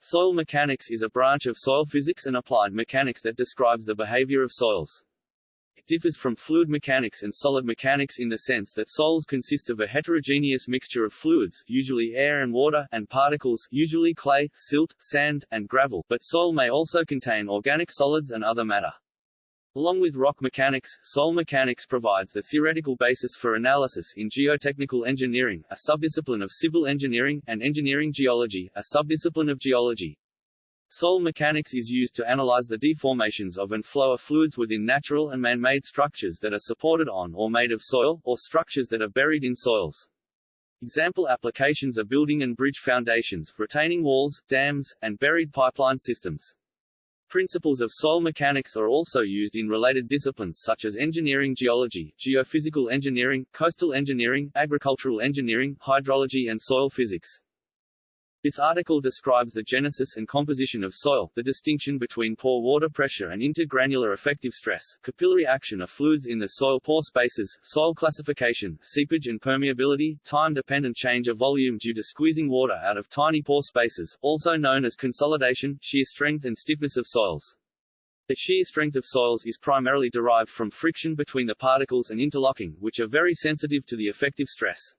Soil mechanics is a branch of soil physics and applied mechanics that describes the behavior of soils. It differs from fluid mechanics and solid mechanics in the sense that soils consist of a heterogeneous mixture of fluids, usually air and water, and particles, usually clay, silt, sand, and gravel, but soil may also contain organic solids and other matter. Along with rock mechanics, soil mechanics provides the theoretical basis for analysis in geotechnical engineering, a subdiscipline of civil engineering, and engineering geology, a subdiscipline of geology. Soil mechanics is used to analyze the deformations of and flow of fluids within natural and man-made structures that are supported on or made of soil, or structures that are buried in soils. Example applications are building and bridge foundations, retaining walls, dams, and buried pipeline systems. Principles of soil mechanics are also used in related disciplines such as engineering geology, geophysical engineering, coastal engineering, agricultural engineering, hydrology and soil physics. This article describes the genesis and composition of soil, the distinction between pore water pressure and intergranular effective stress, capillary action of fluids in the soil pore spaces, soil classification, seepage and permeability, time-dependent change of volume due to squeezing water out of tiny pore spaces, also known as consolidation, shear strength and stiffness of soils. The shear strength of soils is primarily derived from friction between the particles and interlocking, which are very sensitive to the effective stress.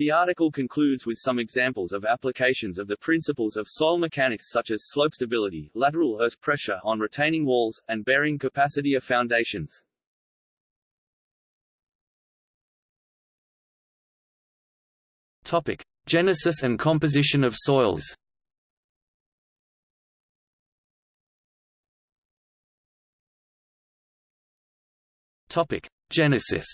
The article concludes with some examples of applications of the principles of soil mechanics such as slope stability, lateral earth pressure on retaining walls, and bearing capacity of foundations. Topic: Genesis and composition of soils. Topic: Genesis.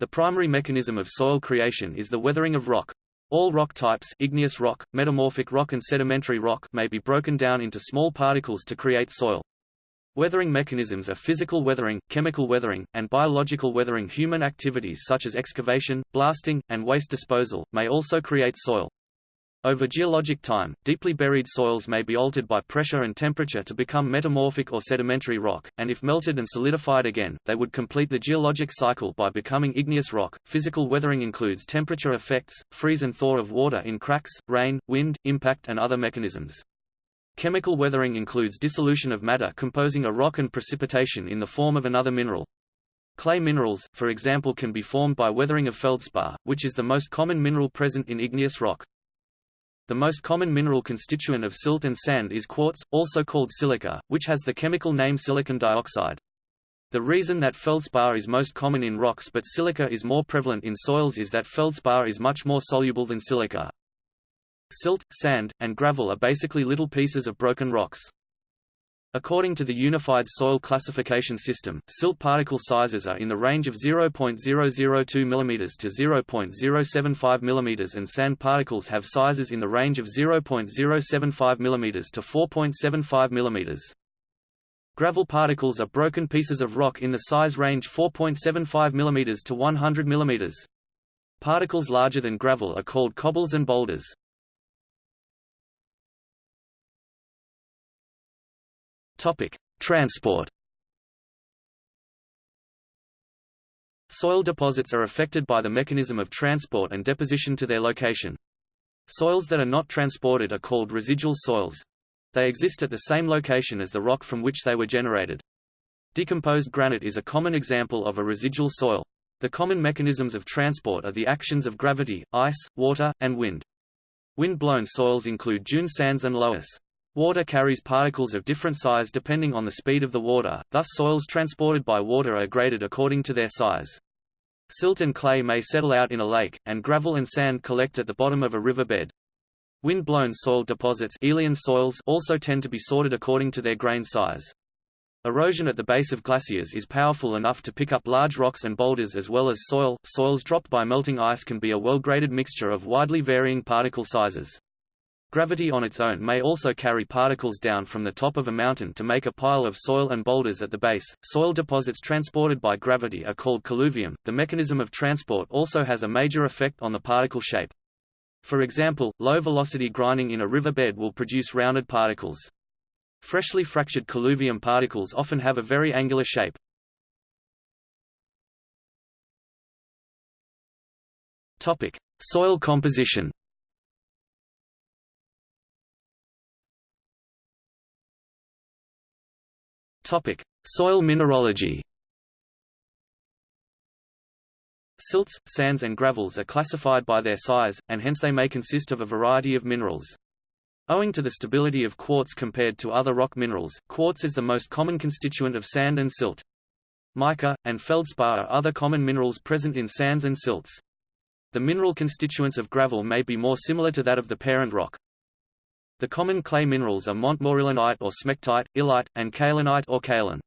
The primary mechanism of soil creation is the weathering of rock. All rock types igneous rock, metamorphic rock and sedimentary rock may be broken down into small particles to create soil. Weathering mechanisms are physical weathering, chemical weathering, and biological weathering human activities such as excavation, blasting, and waste disposal, may also create soil. Over geologic time, deeply buried soils may be altered by pressure and temperature to become metamorphic or sedimentary rock, and if melted and solidified again, they would complete the geologic cycle by becoming igneous rock. Physical weathering includes temperature effects, freeze and thaw of water in cracks, rain, wind, impact and other mechanisms. Chemical weathering includes dissolution of matter composing a rock and precipitation in the form of another mineral. Clay minerals, for example can be formed by weathering of feldspar, which is the most common mineral present in igneous rock. The most common mineral constituent of silt and sand is quartz, also called silica, which has the chemical name silicon dioxide. The reason that feldspar is most common in rocks but silica is more prevalent in soils is that feldspar is much more soluble than silica. Silt, sand, and gravel are basically little pieces of broken rocks. According to the Unified Soil Classification System, silt particle sizes are in the range of 0.002 mm to 0.075 mm and sand particles have sizes in the range of 0.075 mm to 4.75 mm. Gravel particles are broken pieces of rock in the size range 4.75 mm to 100 mm. Particles larger than gravel are called cobbles and boulders. Topic: Transport. Soil deposits are affected by the mechanism of transport and deposition to their location. Soils that are not transported are called residual soils. They exist at the same location as the rock from which they were generated. Decomposed granite is a common example of a residual soil. The common mechanisms of transport are the actions of gravity, ice, water, and wind. Wind-blown soils include dune sands and loess. Water carries particles of different size depending on the speed of the water, thus soils transported by water are graded according to their size. Silt and clay may settle out in a lake, and gravel and sand collect at the bottom of a riverbed. Wind-blown soil deposits Aeolian soils also tend to be sorted according to their grain size. Erosion at the base of glaciers is powerful enough to pick up large rocks and boulders as well as soil. Soils dropped by melting ice can be a well-graded mixture of widely varying particle sizes. Gravity on its own may also carry particles down from the top of a mountain to make a pile of soil and boulders at the base. Soil deposits transported by gravity are called colluvium. The mechanism of transport also has a major effect on the particle shape. For example, low-velocity grinding in a river bed will produce rounded particles. Freshly fractured colluvium particles often have a very angular shape. Topic: Soil composition. Topic: Soil mineralogy. Silts, sands and gravels are classified by their size, and hence they may consist of a variety of minerals. Owing to the stability of quartz compared to other rock minerals, quartz is the most common constituent of sand and silt. Mica, and feldspar are other common minerals present in sands and silts. The mineral constituents of gravel may be more similar to that of the parent rock. The common clay minerals are montmorillonite or smectite, illite, and kaolinite or kaolin.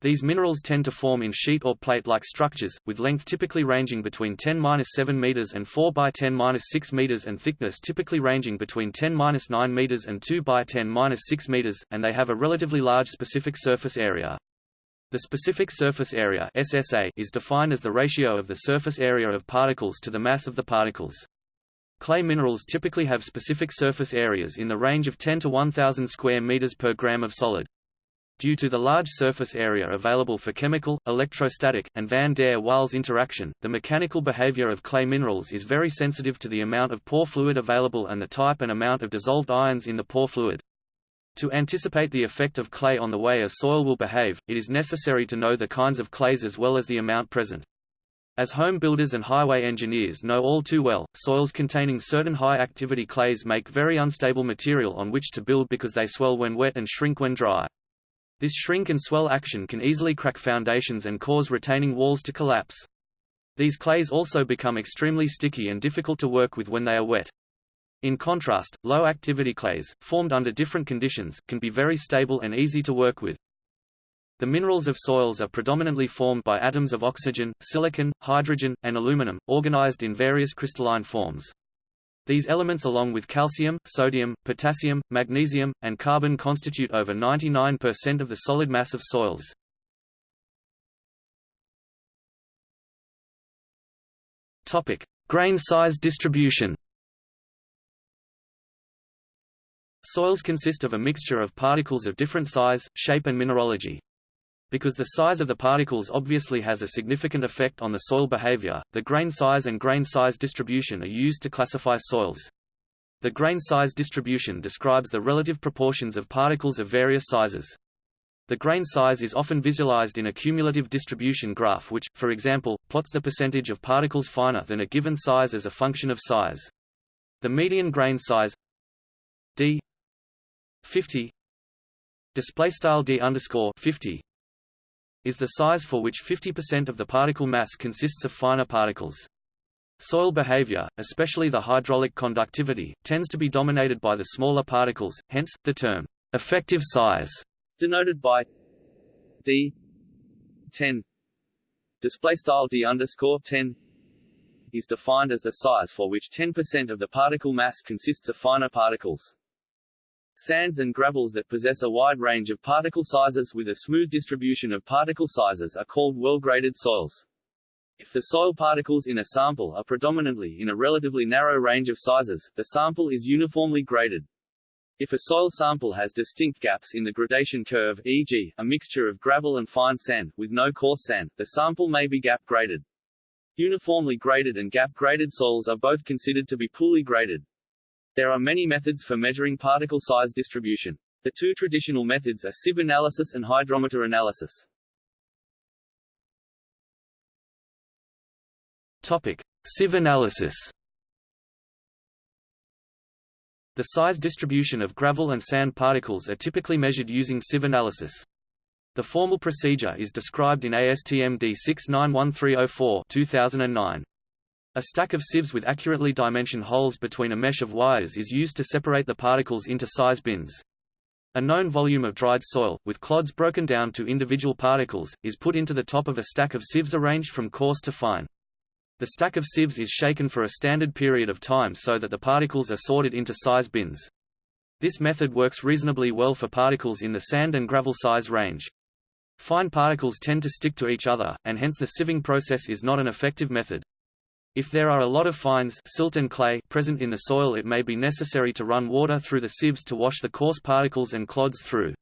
These minerals tend to form in sheet or plate-like structures, with length typically ranging between 10-7 meters and 4 by 10-6 meters and thickness typically ranging between 10-9 meters and 2 by 10-6 meters, and they have a relatively large specific surface area. The specific surface area SSA is defined as the ratio of the surface area of particles to the mass of the particles. Clay minerals typically have specific surface areas in the range of 10 to 1000 square meters per gram of solid. Due to the large surface area available for chemical, electrostatic, and van der Waals interaction, the mechanical behavior of clay minerals is very sensitive to the amount of pore fluid available and the type and amount of dissolved ions in the pore fluid. To anticipate the effect of clay on the way a soil will behave, it is necessary to know the kinds of clays as well as the amount present. As home builders and highway engineers know all too well, soils containing certain high-activity clays make very unstable material on which to build because they swell when wet and shrink when dry. This shrink and swell action can easily crack foundations and cause retaining walls to collapse. These clays also become extremely sticky and difficult to work with when they are wet. In contrast, low-activity clays, formed under different conditions, can be very stable and easy to work with. The minerals of soils are predominantly formed by atoms of oxygen, silicon, hydrogen, and aluminum, organized in various crystalline forms. These elements along with calcium, sodium, potassium, magnesium, and carbon constitute over 99% of the solid mass of soils. Topic: Grain size distribution. Soils consist of a mixture of particles of different size, shape and mineralogy. Because the size of the particles obviously has a significant effect on the soil behavior, the grain size and grain size distribution are used to classify soils. The grain size distribution describes the relative proportions of particles of various sizes. The grain size is often visualized in a cumulative distribution graph which, for example, plots the percentage of particles finer than a given size as a function of size. The median grain size d 50 display style d underscore 50 is the size for which 50% of the particle mass consists of finer particles. Soil behavior, especially the hydraulic conductivity, tends to be dominated by the smaller particles, hence, the term, effective size, denoted by d 10 display style d underscore 10 is defined as the size for which 10% of the particle mass consists of finer particles. Sands and gravels that possess a wide range of particle sizes with a smooth distribution of particle sizes are called well-graded soils. If the soil particles in a sample are predominantly in a relatively narrow range of sizes, the sample is uniformly graded. If a soil sample has distinct gaps in the gradation curve e.g., a mixture of gravel and fine sand, with no coarse sand, the sample may be gap-graded. Uniformly graded and gap-graded soils are both considered to be poorly graded. There are many methods for measuring particle size distribution. The two traditional methods are sieve analysis and hydrometer analysis. Topic: Sieve analysis. The size distribution of gravel and sand particles are typically measured using sieve analysis. The formal procedure is described in ASTM D691304 2009. A stack of sieves with accurately dimensioned holes between a mesh of wires is used to separate the particles into size bins. A known volume of dried soil, with clods broken down to individual particles, is put into the top of a stack of sieves arranged from coarse to fine. The stack of sieves is shaken for a standard period of time so that the particles are sorted into size bins. This method works reasonably well for particles in the sand and gravel size range. Fine particles tend to stick to each other, and hence the sieving process is not an effective method. If there are a lot of fines silt and clay present in the soil it may be necessary to run water through the sieves to wash the coarse particles and clods through.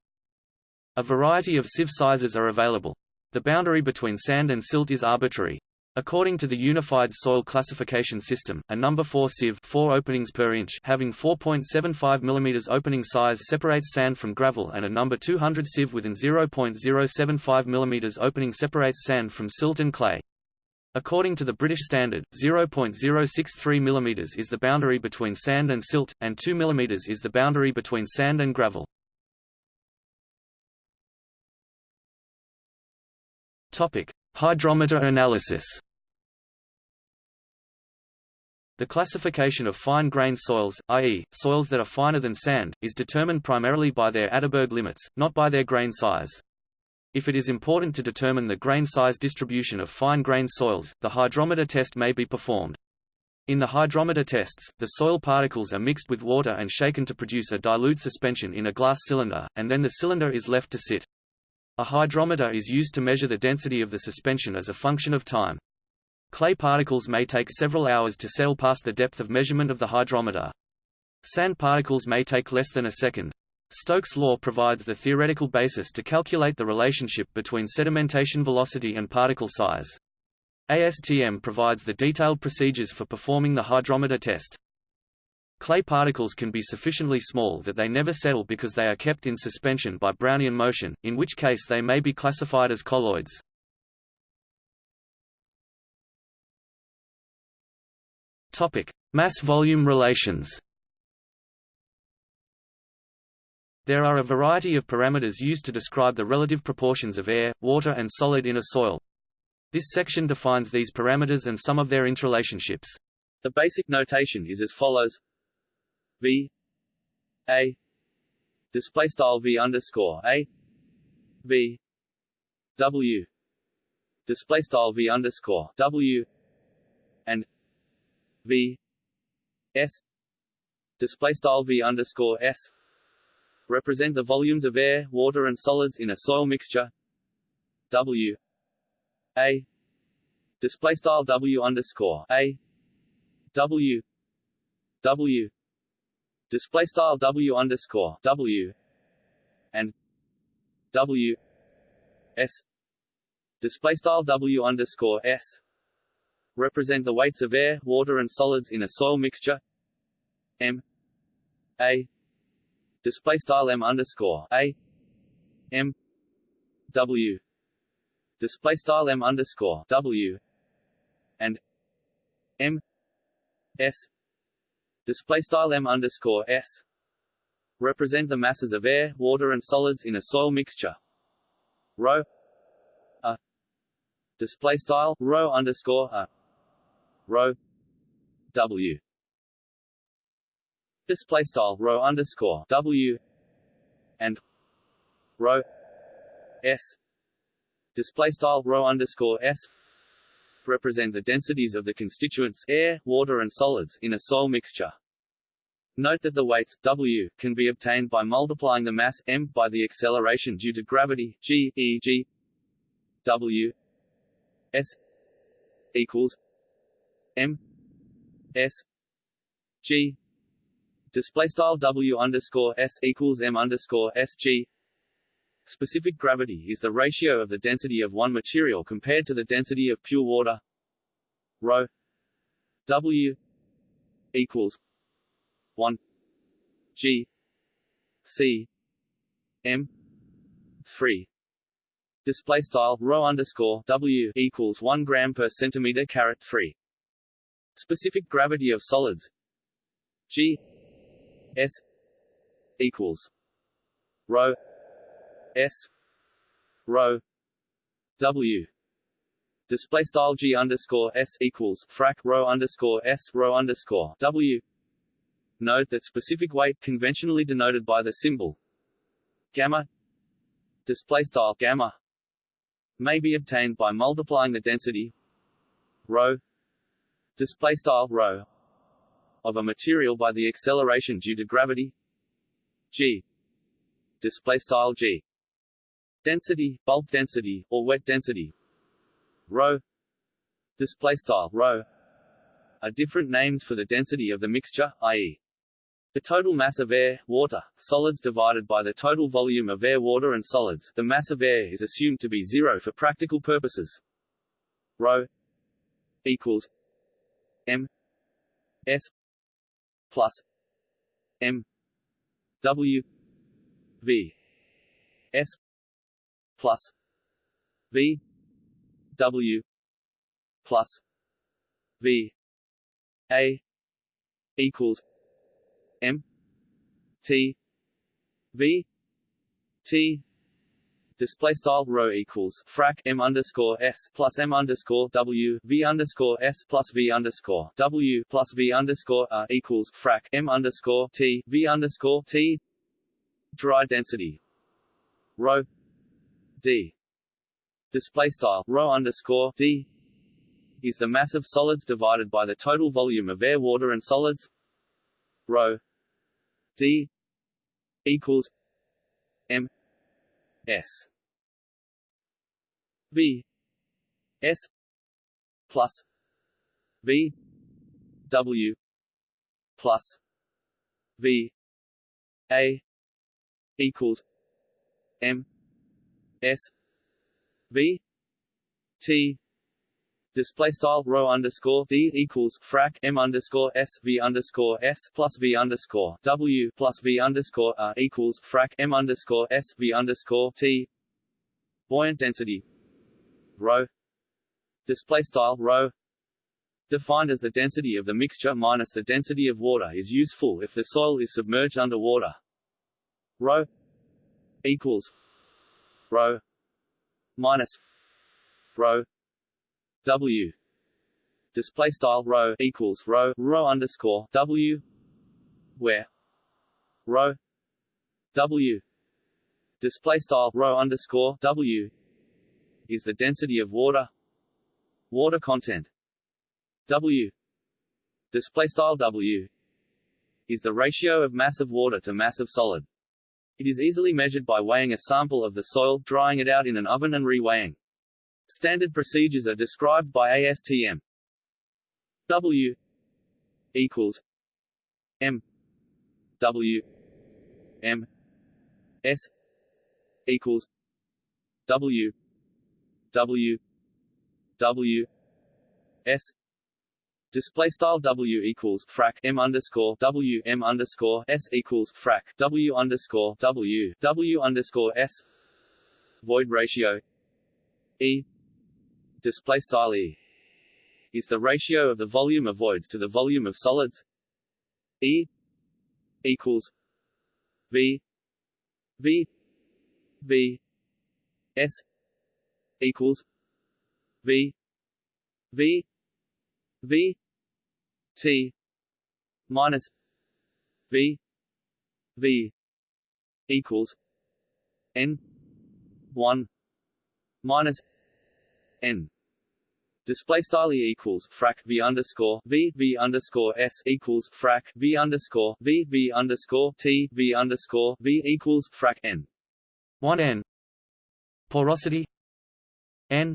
A variety of sieve sizes are available. The boundary between sand and silt is arbitrary. According to the Unified Soil Classification System, a number 4 sieve 4 openings per inch having 4.75 mm opening size separates sand from gravel and a number 200 sieve within 0.075 mm opening separates sand from silt and clay. According to the British standard, 0.063 mm is the boundary between sand and silt, and 2 mm is the boundary between sand and gravel. Topic: Hydrometer analysis. The classification of fine-grained soils, i.e., soils that are finer than sand, is determined primarily by their Atterberg limits, not by their grain size. If it is important to determine the grain size distribution of fine-grained soils, the hydrometer test may be performed. In the hydrometer tests, the soil particles are mixed with water and shaken to produce a dilute suspension in a glass cylinder, and then the cylinder is left to sit. A hydrometer is used to measure the density of the suspension as a function of time. Clay particles may take several hours to settle past the depth of measurement of the hydrometer. Sand particles may take less than a second. Stokes' law provides the theoretical basis to calculate the relationship between sedimentation velocity and particle size. ASTM provides the detailed procedures for performing the hydrometer test. Clay particles can be sufficiently small that they never settle because they are kept in suspension by Brownian motion, in which case they may be classified as colloids. Mass-volume relations There are a variety of parameters used to describe the relative proportions of air, water and solid in a soil. This section defines these parameters and some of their interrelationships. The basic notation is as follows: V A display style V underscore A V W display style V underscore W and V S display style V underscore S represent the volumes of air, water and solids in a soil mixture. W. A. Display style W underscore A. W. W. Display style W underscore W. And W. S. Display style W underscore S. Represent the weights of air, water and solids in a soil mixture. M. A display style M underscore A. M. W. Display style M underscore W. And M. S. Display style M underscore S. Represent the masses of air, water and solids in a soil mixture. Rho. A. Display style rho underscore a. Rho. W display style rho underscore W and rho S display style rho underscore S represent the densities of the constituents air, water and solids in a soil mixture. Note that the weights W can be obtained by multiplying the mass m by the acceleration due to gravity g e.g. W s equals M S G display style W underscore S equals M underscore S G. Specific gravity is the ratio of the density of one material compared to the density of pure water. Rho W equals one G C M three. Display style rho underscore W equals one gram per centimeter caret three. Specific gravity of solids G S equals rho S rho W. Display style G underscore S equals frac rho underscore S rho underscore W. Note that specific weight conventionally denoted by the symbol gamma display style gamma may be obtained by multiplying the density rho display style rho of a material by the acceleration due to gravity g display style g density bulk density or wet density rho display style rho are different names for the density of the mixture i.e. the total mass of air, water, solids divided by the total volume of air, water and solids the mass of air is assumed to be zero for practical purposes rho equals M S plus M W V S plus V W plus V A equals M T V T display style rho equals frac m underscore s plus m underscore w v underscore s plus v underscore w plus v underscore r equals frac m underscore t v underscore t. Dry density. Rho d. Display style rho underscore d is the mass of solids divided by the total volume of air, water, and solids. Rho d equals s. V. S plus v w plus v a equals m s v t display style rho underscore d equals frac m underscore s v underscore s plus v underscore w plus v underscore r equals frac m underscore s v underscore t. Buoyant density. Rho display style rho defined as the density of the mixture minus the density of water is useful if the soil is submerged under water rho equals. Rho minus. Rho W display style rho equals rho rho underscore W where rho W display style rho underscore W is the density of water water content W display style W is the ratio of mass of water to mass of solid. It is easily measured by weighing a sample of the soil, drying it out in an oven and reweighing. Standard procedures are described by ASTM. W equals M. W M S equals W W W S. Display style W equals frac M underscore W M underscore S equals frac W underscore W W underscore S. Void ratio E display style E is the ratio of the volume of voids to the volume of solids. E equals V V V S equals V V V T minus V V equals N one minus N display style e equals frac v underscore v v underscore s equals frac v underscore v v underscore t v underscore v equals frac n. 1 n. Porosity. N.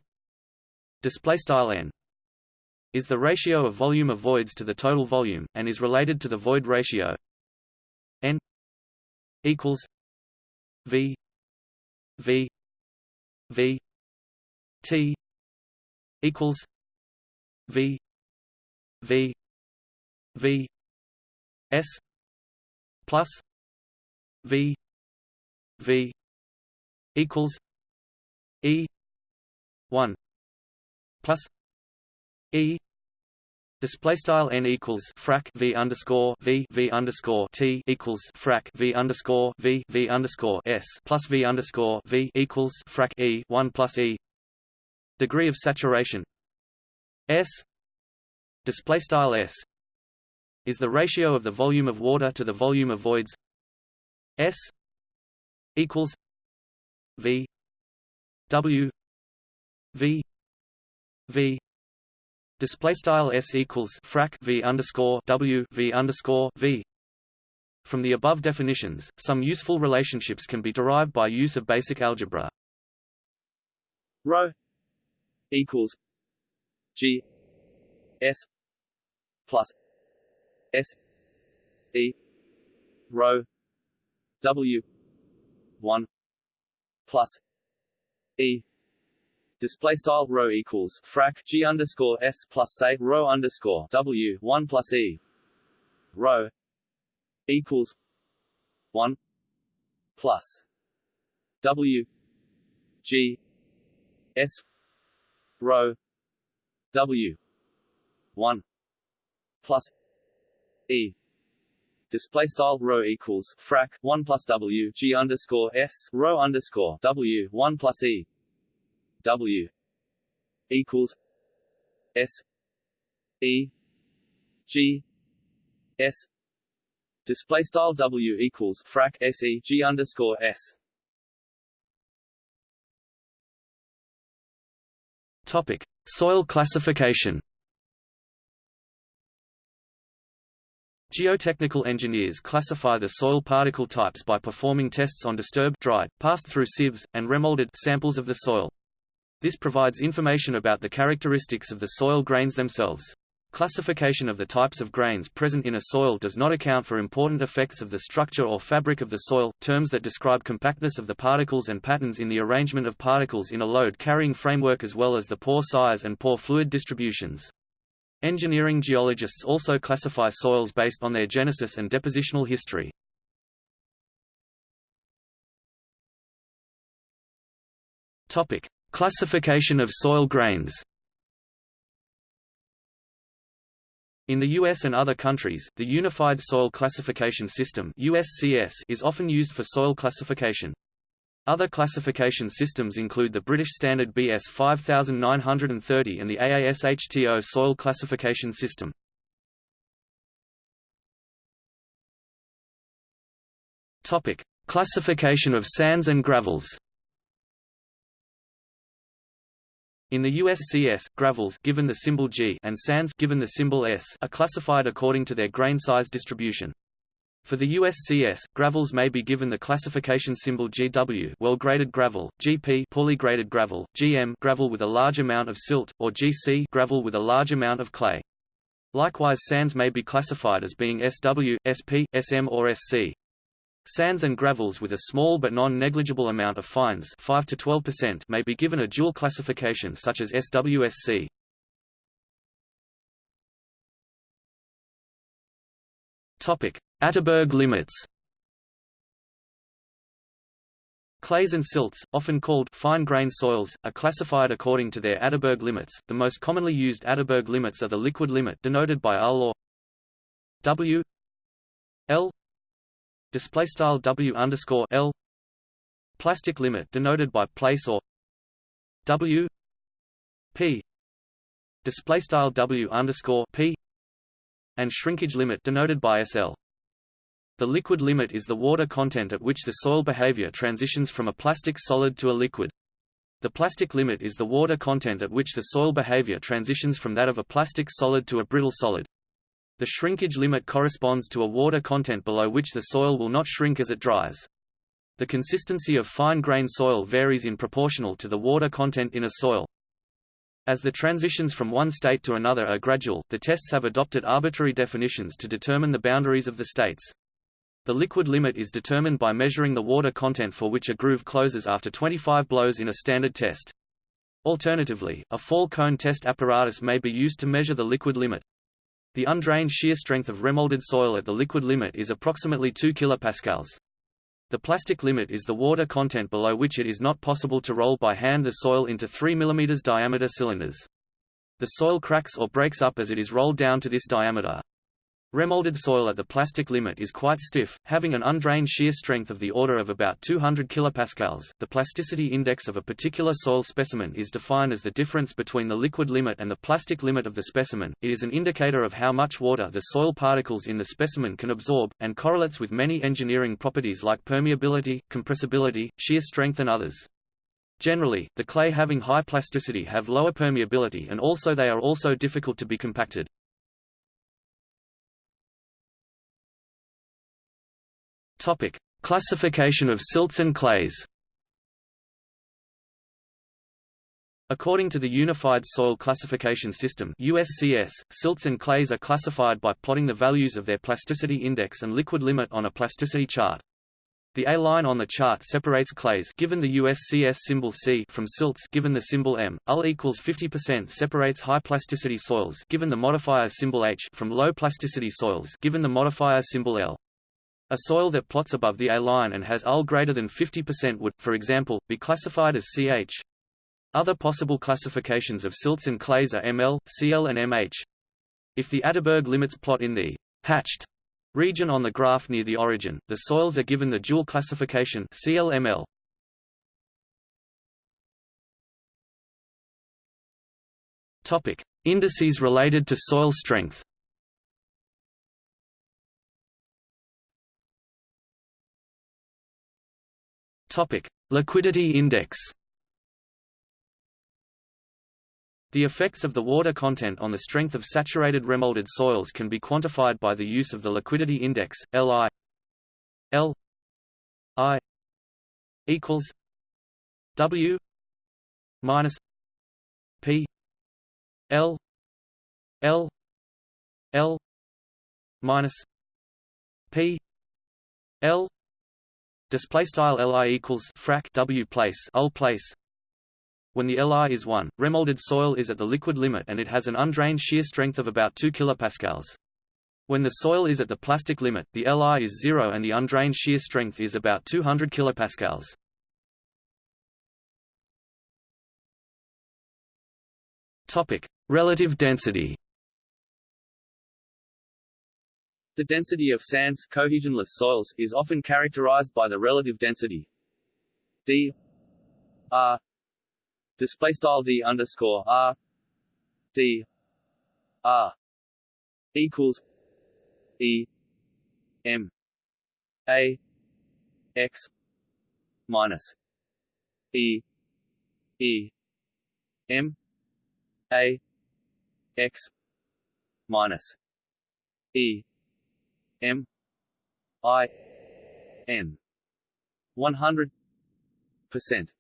Display style n. Is the ratio of volume of voids to the total volume and is related to the void ratio. N. Equals. V. V. V. T equals V V V S plus V V equals E one plus E Display style n equals frac v underscore v v underscore t equals frac v underscore v v underscore s plus v underscore v equals frac e one plus e degree of saturation. S. Display style S. Is the ratio of the volume of water to the volume of voids. S. Equals V. W. V. V. Display style S equals frac V underscore W V underscore V. From the above definitions, some useful relationships can be derived by use of basic algebra. Rho equals G S plus S E rho W one plus E. Display style rho equals frac g underscore s plus say rho underscore w one plus e. Rho equals one plus w g s rho w. one plus e. Display style rho equals frac 1 plus w g underscore s rho underscore w 1 plus e. W equals S E G S. Display style W equals frac S E G underscore S Topic Soil classification Geotechnical engineers classify the soil particle types by performing tests on disturbed dried, passed through sieves, and remolded samples of the soil. This provides information about the characteristics of the soil grains themselves. Classification of the types of grains present in a soil does not account for important effects of the structure or fabric of the soil, terms that describe compactness of the particles and patterns in the arrangement of particles in a load-carrying framework as well as the pore size and pore fluid distributions. Engineering geologists also classify soils based on their genesis and depositional history. Classification of soil grains In the US and other countries, the Unified Soil Classification System USCS is often used for soil classification. Other classification systems include the British Standard BS 5930 and the AASHTO Soil Classification System. Topic: Classification of sands and gravels. In the USCS, gravels given the symbol G and sands given the symbol S are classified according to their grain size distribution. For the USCS, gravels may be given the classification symbol GW well-graded gravel, GP poorly graded gravel, GM gravel with a large amount of silt, or GC gravel with a large amount of clay. Likewise sands may be classified as being SW, SP, SM or SC. Sands and gravels with a small but non-negligible amount of fines 5 to 12% may be given a dual classification such as SWSC. Topic: Atterberg limits. Clays and silts, often called fine-grained soils, are classified according to their Atterberg limits. The most commonly used Atterberg limits are the liquid limit denoted by LL or W L display style W underscore L plastic limit denoted by place or W P display style W underscore P and shrinkage limit denoted by SL the liquid limit is the water content at which the soil behavior transitions from a plastic solid to a liquid. The plastic limit is the water content at which the soil behavior transitions from that of a plastic solid to a brittle solid. The shrinkage limit corresponds to a water content below which the soil will not shrink as it dries. The consistency of fine-grained soil varies in proportional to the water content in a soil. As the transitions from one state to another are gradual, the tests have adopted arbitrary definitions to determine the boundaries of the states. The liquid limit is determined by measuring the water content for which a groove closes after 25 blows in a standard test. Alternatively, a fall cone test apparatus may be used to measure the liquid limit. The undrained shear strength of remolded soil at the liquid limit is approximately 2 kPa. The plastic limit is the water content below which it is not possible to roll by hand the soil into 3 mm diameter cylinders. The soil cracks or breaks up as it is rolled down to this diameter. Remolded soil at the plastic limit is quite stiff, having an undrained shear strength of the order of about 200 kilopascals. The plasticity index of a particular soil specimen is defined as the difference between the liquid limit and the plastic limit of the specimen. It is an indicator of how much water the soil particles in the specimen can absorb, and correlates with many engineering properties like permeability, compressibility, shear strength and others. Generally, the clay having high plasticity have lower permeability and also they are also difficult to be compacted. Topic: Classification of silts and clays. According to the Unified Soil Classification System USCS, silts and clays are classified by plotting the values of their plasticity index and liquid limit on a plasticity chart. The A line on the chart separates clays given the USCS symbol C from silts given the symbol M. LL equals 50% separates high plasticity soils given the modifier symbol H from low plasticity soils given the modifier symbol L. A soil that plots above the A line and has LL greater than 50% would, for example, be classified as CH. Other possible classifications of silts and clays are ML, CL and MH. If the Atterberg limits plot in the hatched region on the graph near the origin, the soils are given the dual classification CLML. Topic: Indices related to soil strength. Topic: Liquidity index. The effects of the water content on the strength of saturated remolded soils can be quantified by the use of the liquidity index, Li. L. I. equals W minus P L L L minus P L display style Li equals frac W place Ul place when the Li is 1, remolded soil is at the liquid limit and it has an undrained shear strength of about 2 kPa. When the soil is at the plastic limit, the Li is 0 and the undrained shear strength is about 200 kPa. Relative density. The density of sands, cohesionless soils, is often characterized by the relative density d r display style d underscore r d r equals e m a x minus e e m a x minus e m i n. 100 percent.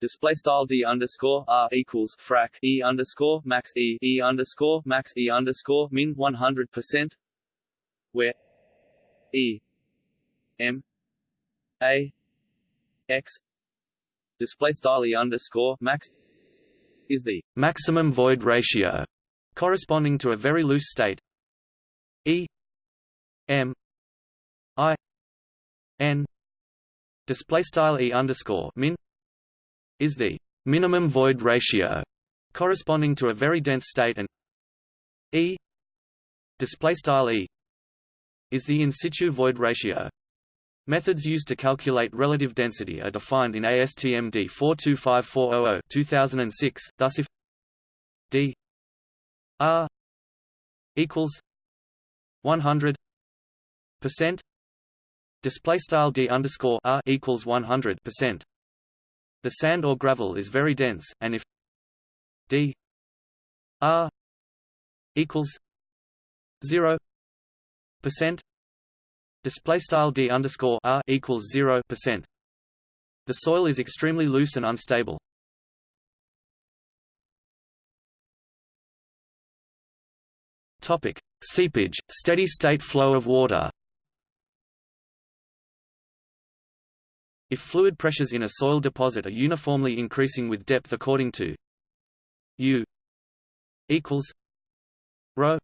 Display style d underscore r equals frac e underscore max e e underscore max e underscore min 100 percent, where e m a x display style e underscore max is the maximum void ratio corresponding to a very loose state. E m i n display style e underscore min is the minimum void ratio corresponding to a very dense state and E display style E is the in situ void ratio. Methods used to calculate relative density are defined in ASTM D425400 2006. Thus if D R equals 100 percent display style D underscore R equals 100 percent the sand or gravel is very dense, and if d r equals zero percent display style d underscore r equals zero percent, the soil is extremely loose and unstable. Topic: Seepage, steady state flow of water. If fluid pressures in a soil deposit are uniformly increasing with depth according to U equals rho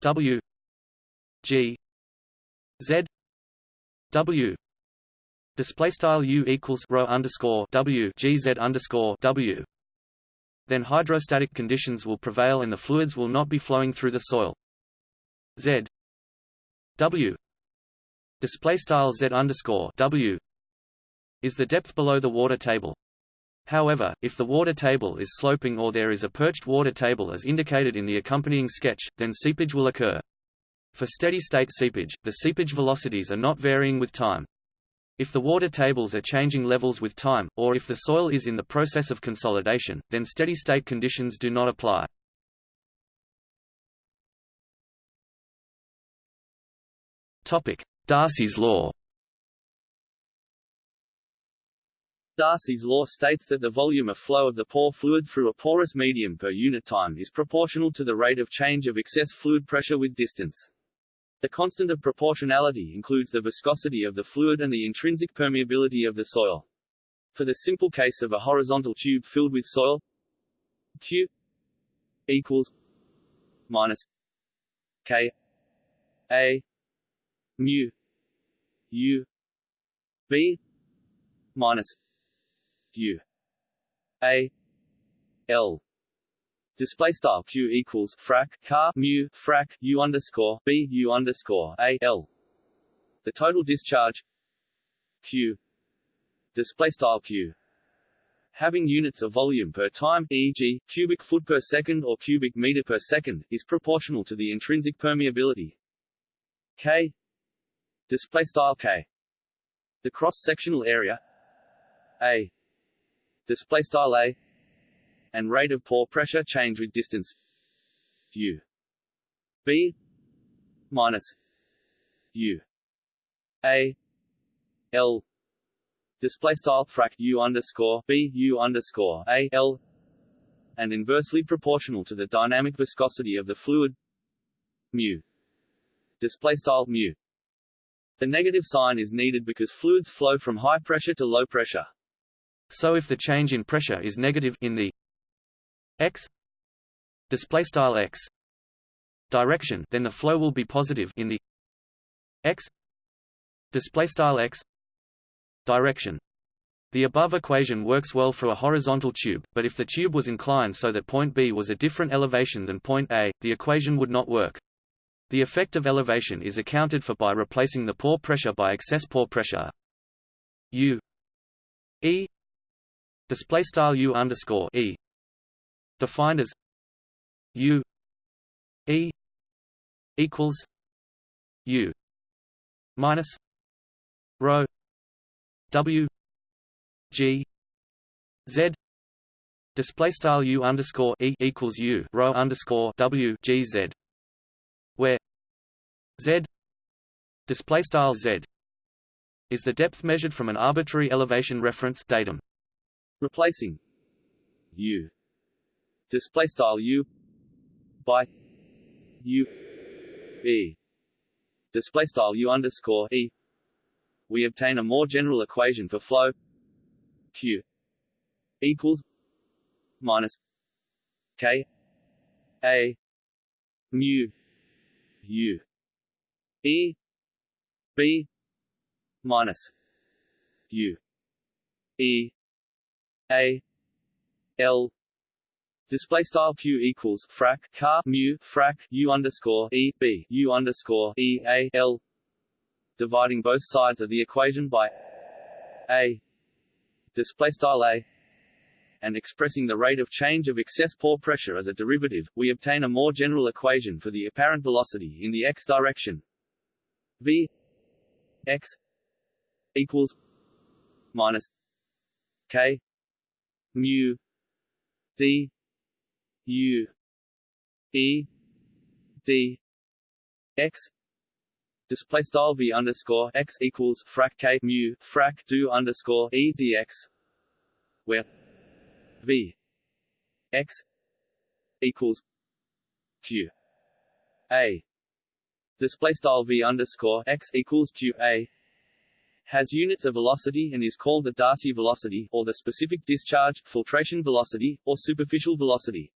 W G Z W display style U equals rho underscore W G Z underscore W then hydrostatic conditions will prevail and the fluids will not be flowing through the soil. Z W display style Z underscore W is the depth below the water table. However, if the water table is sloping or there is a perched water table as indicated in the accompanying sketch, then seepage will occur. For steady-state seepage, the seepage velocities are not varying with time. If the water tables are changing levels with time, or if the soil is in the process of consolidation, then steady-state conditions do not apply. Darcy's law Darcy's law states that the volume of flow of the pore fluid through a porous medium per unit time is proportional to the rate of change of excess fluid pressure with distance. The constant of proportionality includes the viscosity of the fluid and the intrinsic permeability of the soil. For the simple case of a horizontal tube filled with soil, Q equals minus K A mu U B minus U A L display style q equals frac car mu frac u underscore b u underscore a l. The total discharge q display style q having units of volume per time e.g., cubic foot per second or cubic meter per second is proportional to the intrinsic permeability k display style k the cross sectional area a display style a and rate of pore pressure change with distance. U. B minus u. A. L. Display style frac u underscore b u underscore a l and inversely proportional to the dynamic viscosity of the fluid. Mu. Display style mu. The negative sign is needed because fluids flow from high pressure to low pressure so if the change in pressure is negative in the x display style x direction then the flow will be positive in the x display style x direction the above equation works well for a horizontal tube, but if the tube was inclined so that point B was a different elevation than point A, the equation would not work. The effect of elevation is accounted for by replacing the pore pressure by excess pore pressure. U E display style U underscore E. Defined as U E equals U minus rho W G Z. Display style U underscore E equals U rho underscore W G Z. Where Z display style Z is the depth measured from an arbitrary elevation reference datum replacing U display style u by u e. Display style u underscore e. We obtain a more general equation for flow. Q equals minus k a mu u. E b minus u. E a l Display style q equals frac car mu frac u underscore e b u underscore e a l. Dividing both sides of the equation by a display style a and expressing the rate of change of excess pore pressure as a derivative, we obtain a more general equation for the apparent velocity in the x direction. v x equals minus k mu d U E D X display style v underscore x equals frac k mu frac do underscore e dx where v x equals q a display style v underscore x equals q a has units of velocity and is called the Darcy velocity or the specific discharge, filtration velocity, or superficial velocity.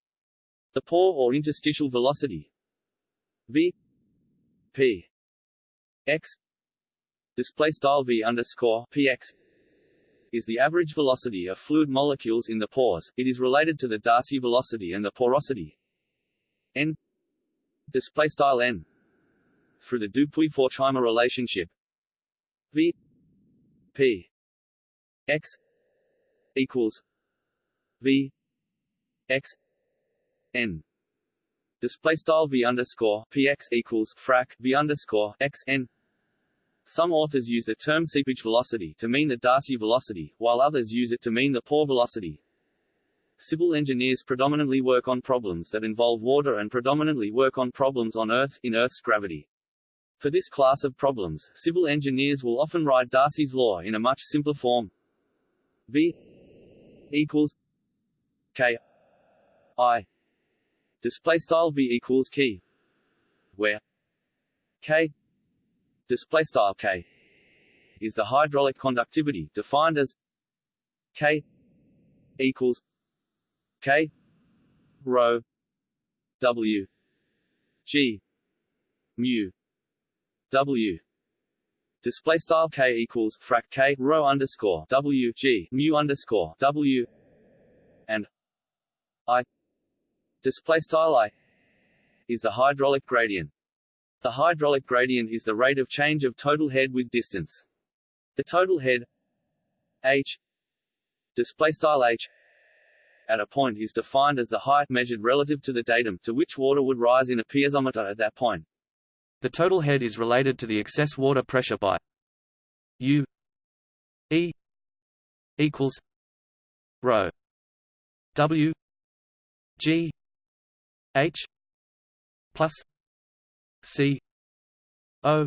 The pore or interstitial velocity. V. P. X. Display style v underscore px is the average velocity of fluid molecules in the pores. It is related to the Darcy velocity and the porosity. N. Display style n through the Dupuy-Forchheimer relationship. V p x equals v x n display style v underscore px equals frac v underscore x n. Some authors use the term seepage velocity to mean the Darcy velocity, while others use it to mean the pore velocity. Civil engineers predominantly work on problems that involve water and predominantly work on problems on Earth, in Earth's gravity. For this class of problems, civil engineers will often write Darcy's law in a much simpler form. V equals K I display style v equals key where K display style K is the hydraulic conductivity defined as K equals K rho W G mu W display style K equals frac K rho underscore W G mu underscore W and I display style I is the hydraulic gradient. The hydraulic gradient is the rate of change of total head with distance. The total head h display style h at a point is defined as the height measured relative to the datum to which water would rise in a piezometer at that point. The total head is related to the excess water pressure by U E equals rho W G H plus C O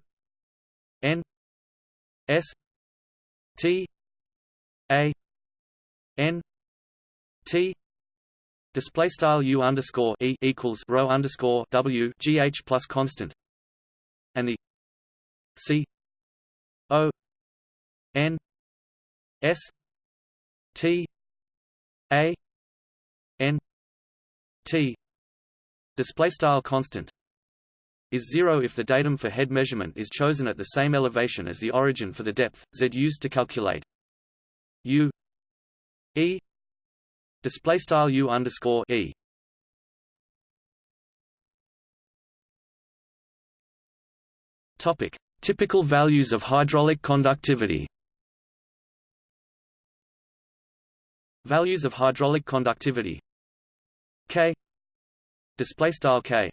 N S T A N T display style U underscore E equals rho underscore W GH plus constant and the C O N S T A N T display style constant is zero if the datum for head measurement is chosen at the same elevation as the origin for the depth z used to calculate u e display style u underscore e. Topic: Typical values of hydraulic conductivity. Values of hydraulic conductivity K display style K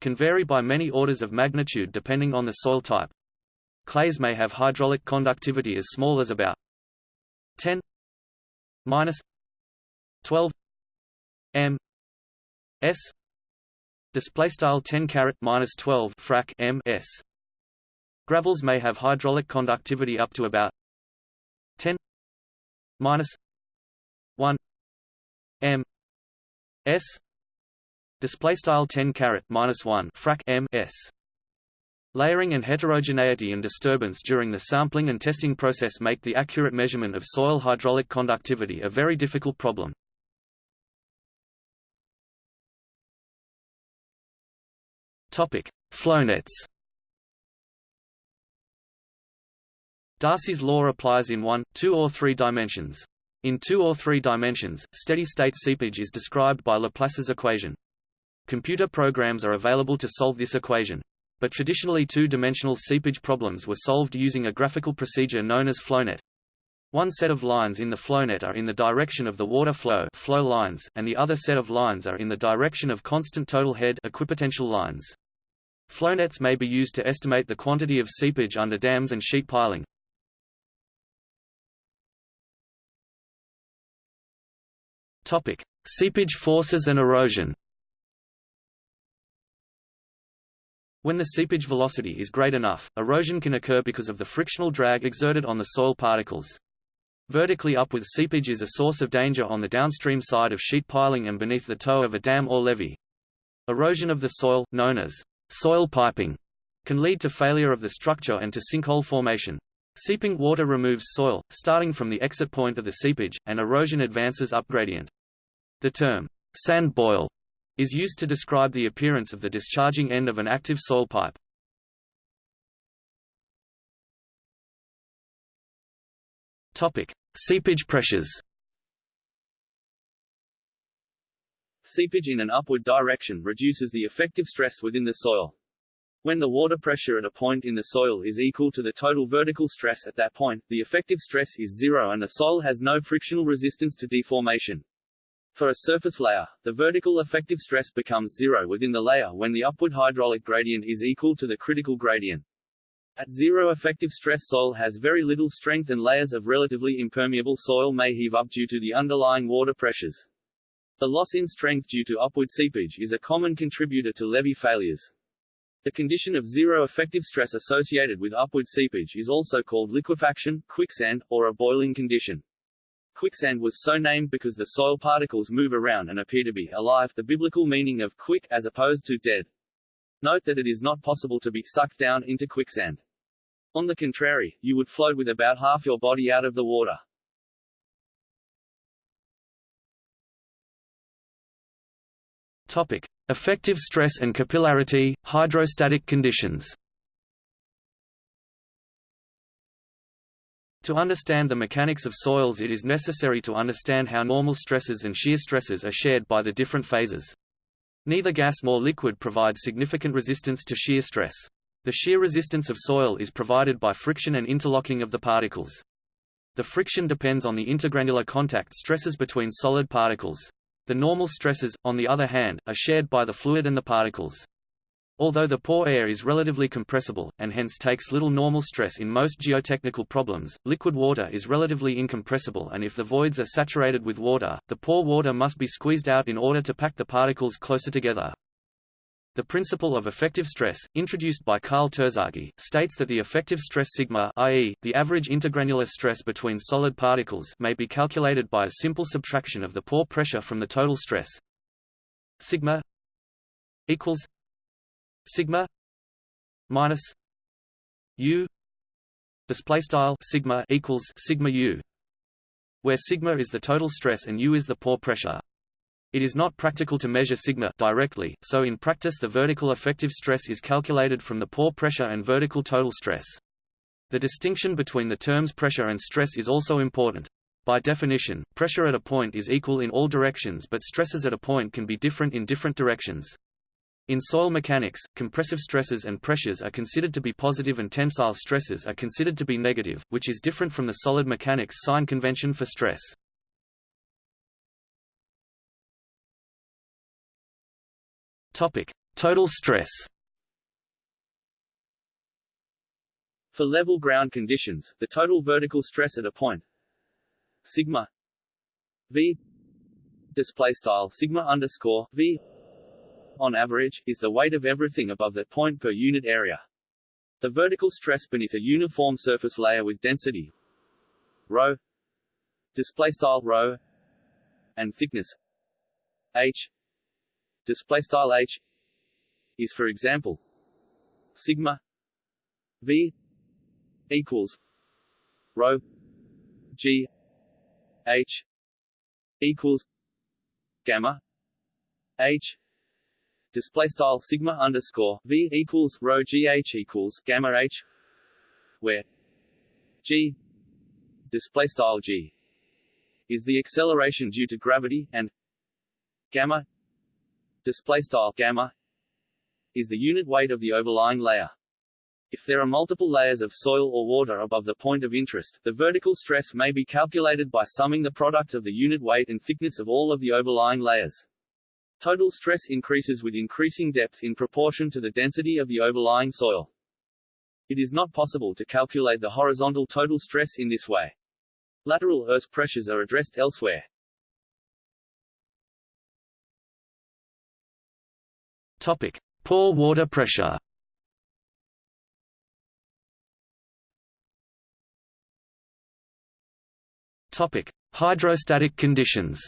can vary by many orders of magnitude depending on the soil type. Clays may have hydraulic conductivity as small as about 10 minus 12 m s display style 10 caret minus 12 frac m s gravels may have hydraulic conductivity up to about 10 minus 1 m s display style 10 caret minus 1 frac m s Layering and heterogeneity and disturbance during the sampling and testing process make the accurate measurement of soil hydraulic conductivity a very difficult problem. Topic: Flownets. Darcy's law applies in one, two or three dimensions. In two or three dimensions, steady-state seepage is described by Laplace's equation. Computer programs are available to solve this equation. But traditionally two-dimensional seepage problems were solved using a graphical procedure known as flownet. One set of lines in the flownet are in the direction of the water flow, flow lines, and the other set of lines are in the direction of constant total head equipotential lines. Flownets may be used to estimate the quantity of seepage under dams and sheet piling. Topic: Seepage forces and erosion. When the seepage velocity is great enough, erosion can occur because of the frictional drag exerted on the soil particles. Vertically upward seepage is a source of danger on the downstream side of sheet piling and beneath the toe of a dam or levee. Erosion of the soil, known as soil piping, can lead to failure of the structure and to sinkhole formation. Seeping water removes soil, starting from the exit point of the seepage, and erosion advances up gradient. The term, sand boil, is used to describe the appearance of the discharging end of an active soil pipe. Topic: Seepage pressures. Seepage in an upward direction reduces the effective stress within the soil. When the water pressure at a point in the soil is equal to the total vertical stress at that point, the effective stress is zero and the soil has no frictional resistance to deformation. For a surface layer, the vertical effective stress becomes zero within the layer when the upward hydraulic gradient is equal to the critical gradient. At zero effective stress soil has very little strength and layers of relatively impermeable soil may heave up due to the underlying water pressures. The loss in strength due to upward seepage is a common contributor to levee failures. The condition of zero effective stress associated with upward seepage is also called liquefaction, quicksand, or a boiling condition. Quicksand was so named because the soil particles move around and appear to be alive the biblical meaning of quick as opposed to dead. Note that it is not possible to be sucked down into quicksand. On the contrary, you would float with about half your body out of the water. Topic: Effective stress and capillarity, hydrostatic conditions. To understand the mechanics of soils it is necessary to understand how normal stresses and shear stresses are shared by the different phases. Neither gas nor liquid provide significant resistance to shear stress. The shear resistance of soil is provided by friction and interlocking of the particles. The friction depends on the intergranular contact stresses between solid particles. The normal stresses, on the other hand, are shared by the fluid and the particles. Although the pore air is relatively compressible, and hence takes little normal stress in most geotechnical problems, liquid water is relatively incompressible and if the voids are saturated with water, the pore water must be squeezed out in order to pack the particles closer together. The principle of effective stress, introduced by Karl Terzaghi, states that the effective stress sigma i.e., the average intergranular stress between solid particles may be calculated by a simple subtraction of the pore pressure from the total stress sigma equals sigma minus u display style sigma equals sigma u where sigma is the total stress and u is the pore pressure it is not practical to measure sigma directly so in practice the vertical effective stress is calculated from the pore pressure and vertical total stress the distinction between the terms pressure and stress is also important by definition, pressure at a point is equal in all directions but stresses at a point can be different in different directions. In soil mechanics, compressive stresses and pressures are considered to be positive and tensile stresses are considered to be negative, which is different from the solid mechanics sign convention for stress. Topic: Total stress. For level ground conditions, the total vertical stress at a point sigma v display style sigma underscore v on average, is the weight of everything above that point per unit area. The vertical stress beneath a uniform surface layer with density rho display style rho and thickness h display style h is for example sigma v equals rho g h equals gamma h. Display style sigma underscore v equals rho gh equals gamma h, where g display style g is the acceleration due to gravity, and gamma display style gamma is the unit weight of the overlying layer. If there are multiple layers of soil or water above the point of interest, the vertical stress may be calculated by summing the product of the unit weight and thickness of all of the overlying layers. Total stress increases with increasing depth in proportion to the density of the overlying soil. It is not possible to calculate the horizontal total stress in this way. Lateral earth pressures are addressed elsewhere. Topic: Pore water pressure. Topic: Hydrostatic conditions.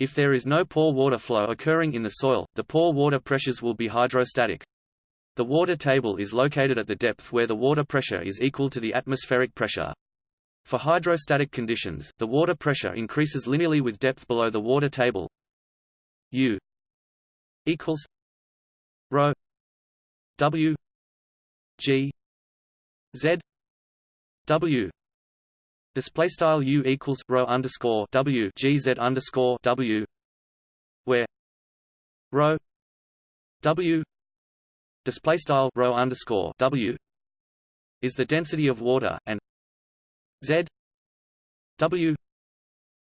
If there is no pore water flow occurring in the soil, the pore water pressures will be hydrostatic. The water table is located at the depth where the water pressure is equal to the atmospheric pressure. For hydrostatic conditions, the water pressure increases linearly with depth below the water table. U equals rho W G Z W. Display style u equals rho underscore w gz underscore w, where rho w display style rho underscore w is the density of water and z w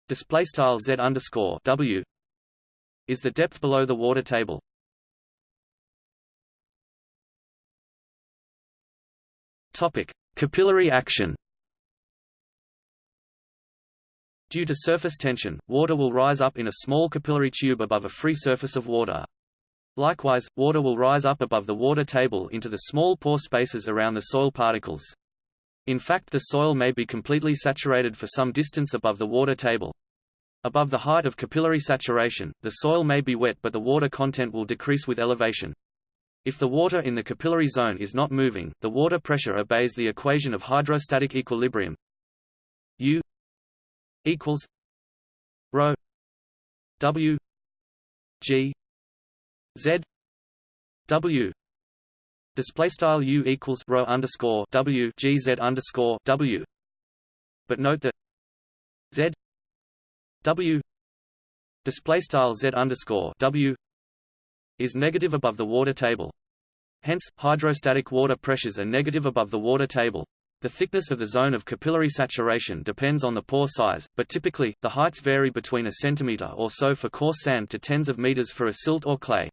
display style z underscore w is the depth below the water table. Topic: Capillary action. Due to surface tension, water will rise up in a small capillary tube above a free surface of water. Likewise, water will rise up above the water table into the small pore spaces around the soil particles. In fact the soil may be completely saturated for some distance above the water table. Above the height of capillary saturation, the soil may be wet but the water content will decrease with elevation. If the water in the capillary zone is not moving, the water pressure obeys the equation of hydrostatic equilibrium. U equals rho W G Z W. Display style U equals rho underscore W G Z underscore W. But note that W display style Z underscore W is negative above the water table. Hence, hydrostatic water pressures are negative above the water table. The thickness of the zone of capillary saturation depends on the pore size, but typically, the heights vary between a centimeter or so for coarse sand to tens of meters for a silt or clay.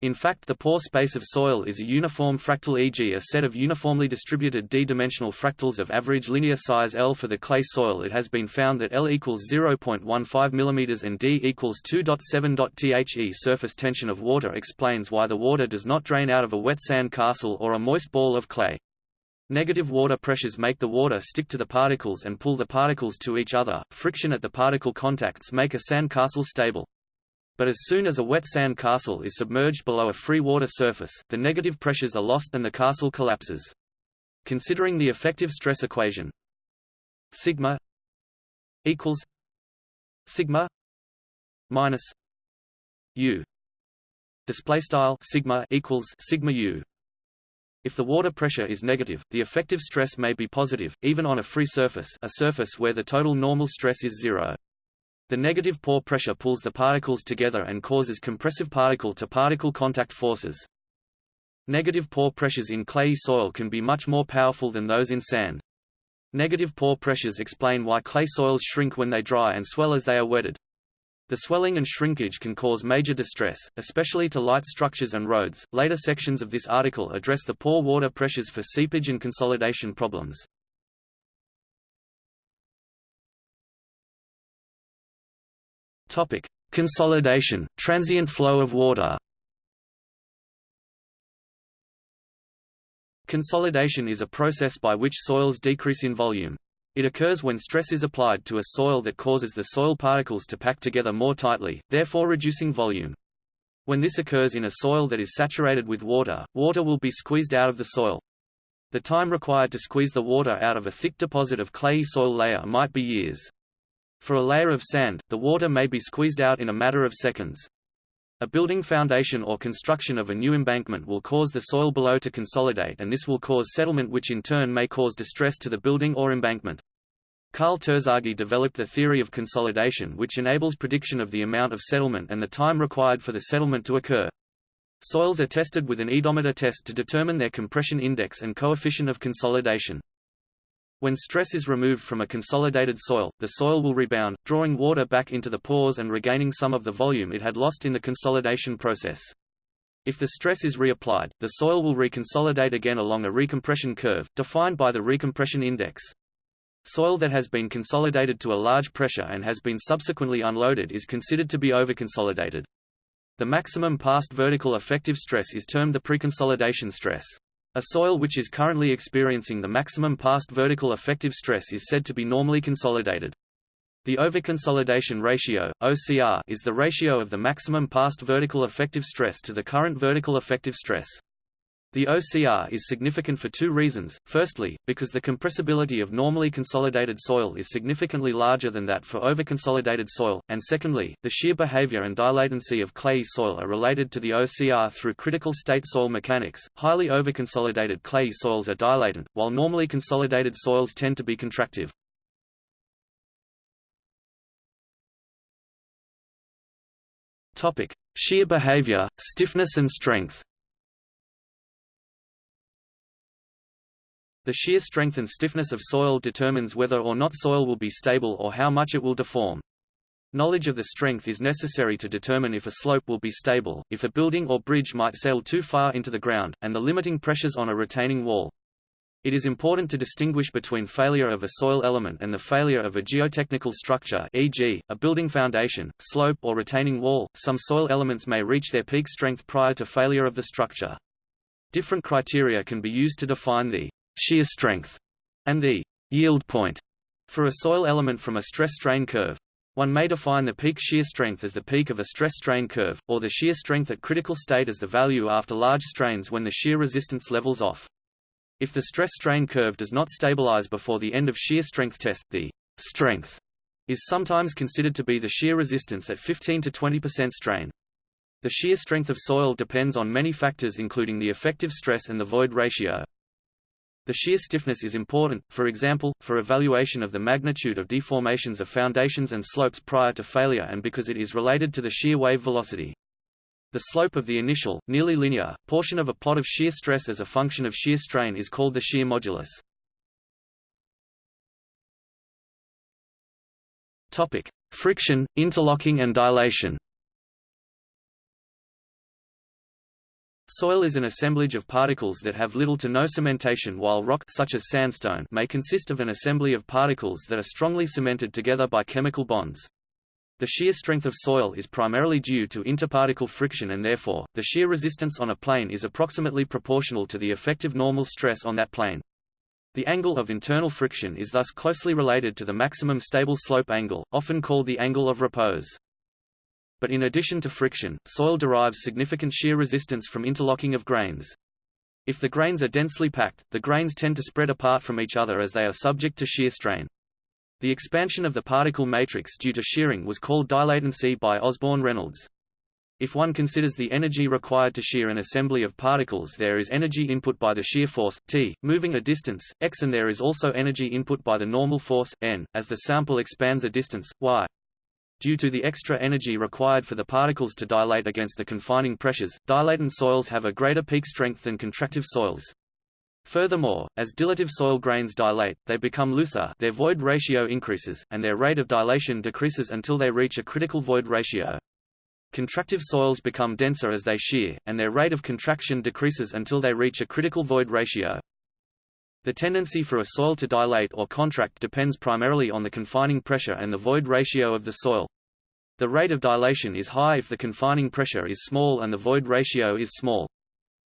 In fact the pore space of soil is a uniform fractal e.g. a set of uniformly distributed d-dimensional fractals of average linear size L for the clay soil it has been found that L equals 0.15 mm and D equals 2.7. The surface tension of water explains why the water does not drain out of a wet sand castle or a moist ball of clay. Negative water pressures make the water stick to the particles and pull the particles to each other. Friction at the particle contacts make a sand castle stable. But as soon as a wet sand castle is submerged below a free water surface, the negative pressures are lost and the castle collapses. Considering the effective stress equation sigma equals sigma minus u display style sigma equals sigma u if the water pressure is negative, the effective stress may be positive, even on a free surface a surface where the total normal stress is zero. The negative pore pressure pulls the particles together and causes compressive particle-to-particle -particle contact forces. Negative pore pressures in clayey soil can be much more powerful than those in sand. Negative pore pressures explain why clay soils shrink when they dry and swell as they are wetted. The swelling and shrinkage can cause major distress, especially to light structures and roads. Later sections of this article address the pore water pressures for seepage and consolidation problems. Topic: Consolidation, transient flow of water. Consolidation is a process by which soils decrease in volume. It occurs when stress is applied to a soil that causes the soil particles to pack together more tightly, therefore reducing volume. When this occurs in a soil that is saturated with water, water will be squeezed out of the soil. The time required to squeeze the water out of a thick deposit of clayey soil layer might be years. For a layer of sand, the water may be squeezed out in a matter of seconds. A building foundation or construction of a new embankment will cause the soil below to consolidate and this will cause settlement which in turn may cause distress to the building or embankment. Karl Terzaghi developed the theory of consolidation which enables prediction of the amount of settlement and the time required for the settlement to occur. Soils are tested with an oedometer test to determine their compression index and coefficient of consolidation. When stress is removed from a consolidated soil, the soil will rebound, drawing water back into the pores and regaining some of the volume it had lost in the consolidation process. If the stress is reapplied, the soil will reconsolidate again along a recompression curve, defined by the recompression index. Soil that has been consolidated to a large pressure and has been subsequently unloaded is considered to be overconsolidated. The maximum past vertical effective stress is termed the preconsolidation stress. A soil which is currently experiencing the maximum past vertical effective stress is said to be normally consolidated. The overconsolidation ratio, OCR, is the ratio of the maximum past vertical effective stress to the current vertical effective stress. The OCR is significant for two reasons, firstly, because the compressibility of normally consolidated soil is significantly larger than that for overconsolidated soil, and secondly, the shear behavior and dilatancy of clayey soil are related to the OCR through critical state soil mechanics. Highly overconsolidated clayey soils are dilatant, while normally consolidated soils tend to be contractive. Topic: Shear behavior, stiffness and strength. The shear strength and stiffness of soil determines whether or not soil will be stable or how much it will deform. Knowledge of the strength is necessary to determine if a slope will be stable, if a building or bridge might sail too far into the ground, and the limiting pressures on a retaining wall. It is important to distinguish between failure of a soil element and the failure of a geotechnical structure e.g., a building foundation, slope or retaining wall. Some soil elements may reach their peak strength prior to failure of the structure. Different criteria can be used to define the shear strength, and the yield point for a soil element from a stress-strain curve. One may define the peak shear strength as the peak of a stress-strain curve, or the shear strength at critical state as the value after large strains when the shear resistance levels off. If the stress-strain curve does not stabilize before the end of shear strength test, the strength is sometimes considered to be the shear resistance at 15 to 20% strain. The shear strength of soil depends on many factors including the effective stress and the void ratio. The shear stiffness is important, for example, for evaluation of the magnitude of deformations of foundations and slopes prior to failure and because it is related to the shear wave velocity. The slope of the initial, nearly linear, portion of a plot of shear stress as a function of shear strain is called the shear modulus. Topic: Friction, interlocking and dilation. Soil is an assemblage of particles that have little to no cementation while rock such as sandstone may consist of an assembly of particles that are strongly cemented together by chemical bonds. The shear strength of soil is primarily due to interparticle friction and therefore, the shear resistance on a plane is approximately proportional to the effective normal stress on that plane. The angle of internal friction is thus closely related to the maximum stable slope angle, often called the angle of repose. But in addition to friction, soil derives significant shear resistance from interlocking of grains. If the grains are densely packed, the grains tend to spread apart from each other as they are subject to shear strain. The expansion of the particle matrix due to shearing was called dilatancy by Osborne Reynolds. If one considers the energy required to shear an assembly of particles there is energy input by the shear force, T, moving a distance, x and there is also energy input by the normal force, n, as the sample expands a distance, y. Due to the extra energy required for the particles to dilate against the confining pressures, dilatant soils have a greater peak strength than contractive soils. Furthermore, as dilative soil grains dilate, they become looser their void ratio increases, and their rate of dilation decreases until they reach a critical void ratio. Contractive soils become denser as they shear, and their rate of contraction decreases until they reach a critical void ratio. The tendency for a soil to dilate or contract depends primarily on the confining pressure and the void ratio of the soil. The rate of dilation is high if the confining pressure is small and the void ratio is small.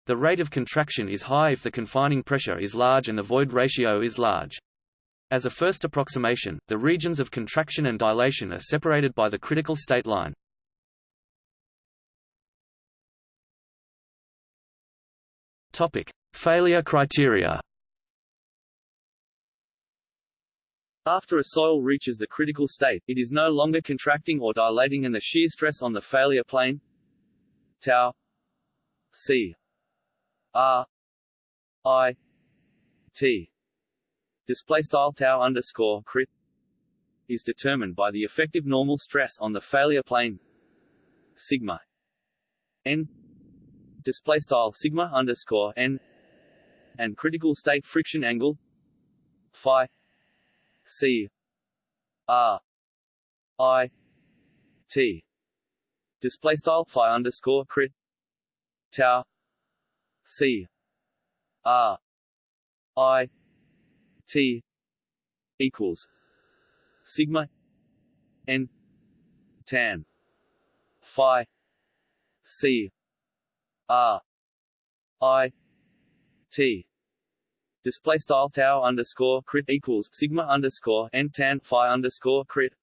The rate of contraction is high if the confining pressure is large and the void ratio is large. As a first approximation, the regions of contraction and dilation are separated by the critical state line. Topic: Failure criteria. After a soil reaches the critical state, it is no longer contracting or dilating and the shear stress on the failure plane tau c r i t display style tau underscore crit is determined by the effective normal stress on the failure plane sigma n display style sigma underscore n and critical state friction angle phi C R I T. Display style phi underscore crit tau C R I T equals sigma n tan phi C R I T display style tau underscore crit equals sigma underscore n tan phi underscore crit.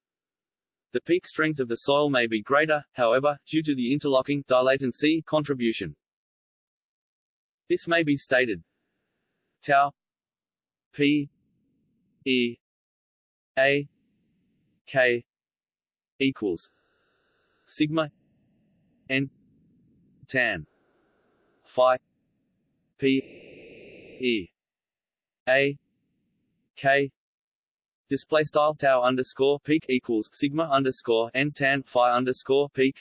The peak strength of the soil may be greater, however, due to the interlocking dilatancy contribution. This may be stated tau p e a k equals sigma n tan phi p e a k display style tau underscore peak equals sigma underscore n tan phi underscore peak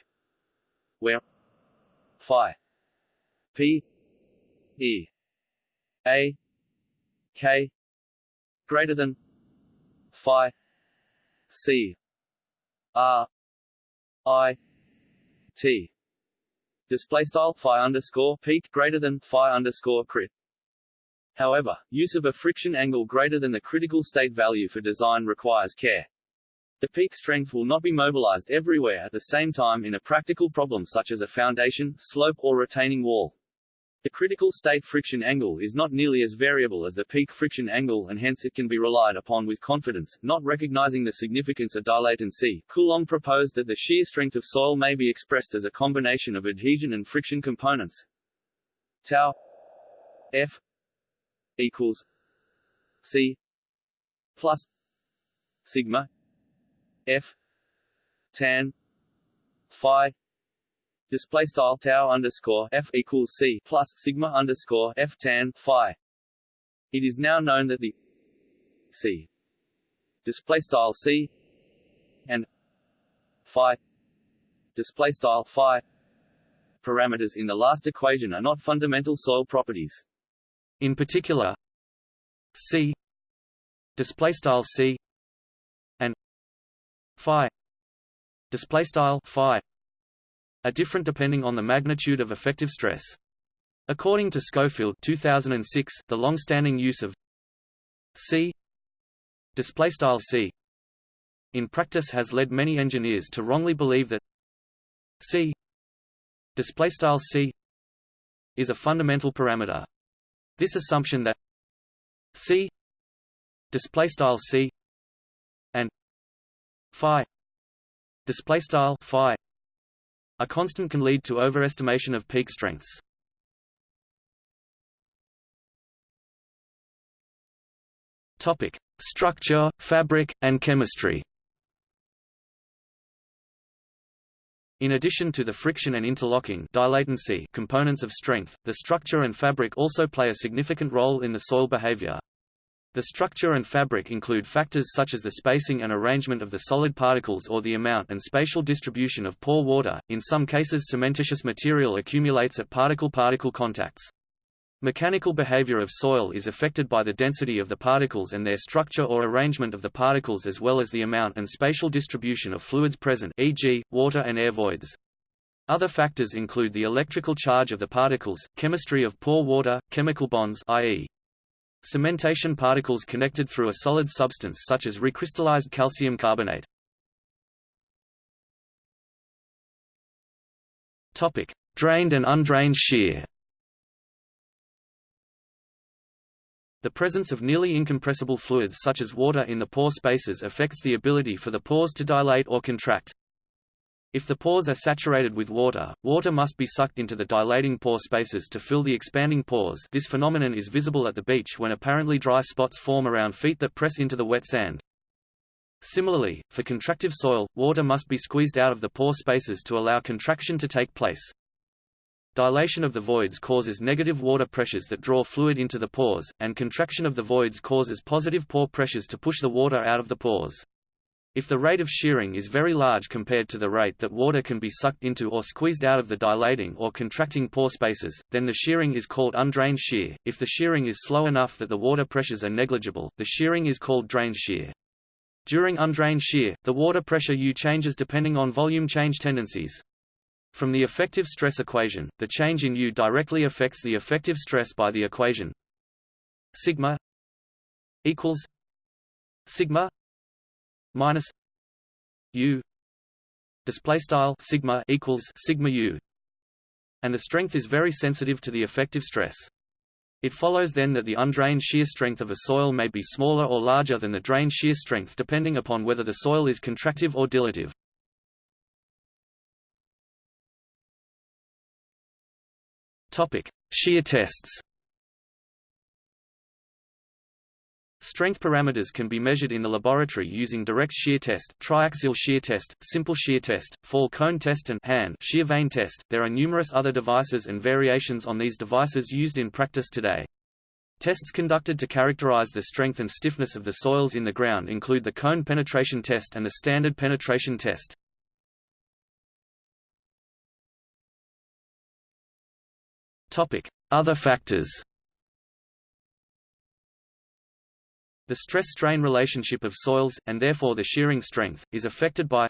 where phi p e a k greater than phi c r i t. Display style phi underscore peak greater than phi underscore crit However, use of a friction angle greater than the critical state value for design requires care. The peak strength will not be mobilized everywhere at the same time in a practical problem such as a foundation, slope or retaining wall. The critical state friction angle is not nearly as variable as the peak friction angle and hence it can be relied upon with confidence. Not recognizing the significance of dilatancy, Coulomb proposed that the shear strength of soil may be expressed as a combination of adhesion and friction components. Tau F equals C plus sigma F tan phi display style tau underscore f equals c plus sigma underscore f tan phi. It is now known that the c display style c and phi display style phi parameters in the last equation are not fundamental soil properties. In particular, c display style c and phi display style phi are different depending on the magnitude of effective stress. According to Schofield 2006, the long-standing use of C displaystyle C in practice has led many engineers to wrongly believe that C displaystyle C is a fundamental parameter. This assumption that C displaystyle C and phi displaystyle phi a constant can lead to overestimation of peak strengths. Topic: Structure, fabric, and chemistry. In addition to the friction and interlocking dilatancy components of strength, the structure and fabric also play a significant role in the soil behavior. The structure and fabric include factors such as the spacing and arrangement of the solid particles or the amount and spatial distribution of pore water. In some cases cementitious material accumulates at particle-particle contacts. Mechanical behavior of soil is affected by the density of the particles and their structure or arrangement of the particles as well as the amount and spatial distribution of fluids present e.g., water and air voids. Other factors include the electrical charge of the particles, chemistry of pore water, chemical bonds i.e. Cementation particles connected through a solid substance such as recrystallized calcium carbonate. Topic: Drained and undrained shear. The presence of nearly incompressible fluids such as water in the pore spaces affects the ability for the pores to dilate or contract. If the pores are saturated with water, water must be sucked into the dilating pore spaces to fill the expanding pores this phenomenon is visible at the beach when apparently dry spots form around feet that press into the wet sand. Similarly, for contractive soil, water must be squeezed out of the pore spaces to allow contraction to take place. Dilation of the voids causes negative water pressures that draw fluid into the pores, and contraction of the voids causes positive pore pressures to push the water out of the pores. If the rate of shearing is very large compared to the rate that water can be sucked into or squeezed out of the dilating or contracting pore spaces, then the shearing is called undrained shear. If the shearing is slow enough that the water pressures are negligible, the shearing is called drained shear. During undrained shear, the water pressure U changes depending on volume change tendencies. From the effective stress equation, the change in U directly affects the effective stress by the equation sigma equals sigma minus u. Display style sigma equals sigma u. And the strength is very sensitive to the effective stress. It follows then that the undrained shear strength of a soil may be smaller or larger than the drained shear strength depending upon whether the soil is contractive or dilative topic shear tests Strength parameters can be measured in the laboratory using direct shear test, triaxial shear test, simple shear test, fall cone test and hand shear vane test. There are numerous other devices and variations on these devices used in practice today. Tests conducted to characterize the strength and stiffness of the soils in the ground include the cone penetration test and the standard penetration test. Other factors. The stress-strain relationship of soils, and therefore the shearing strength, is affected by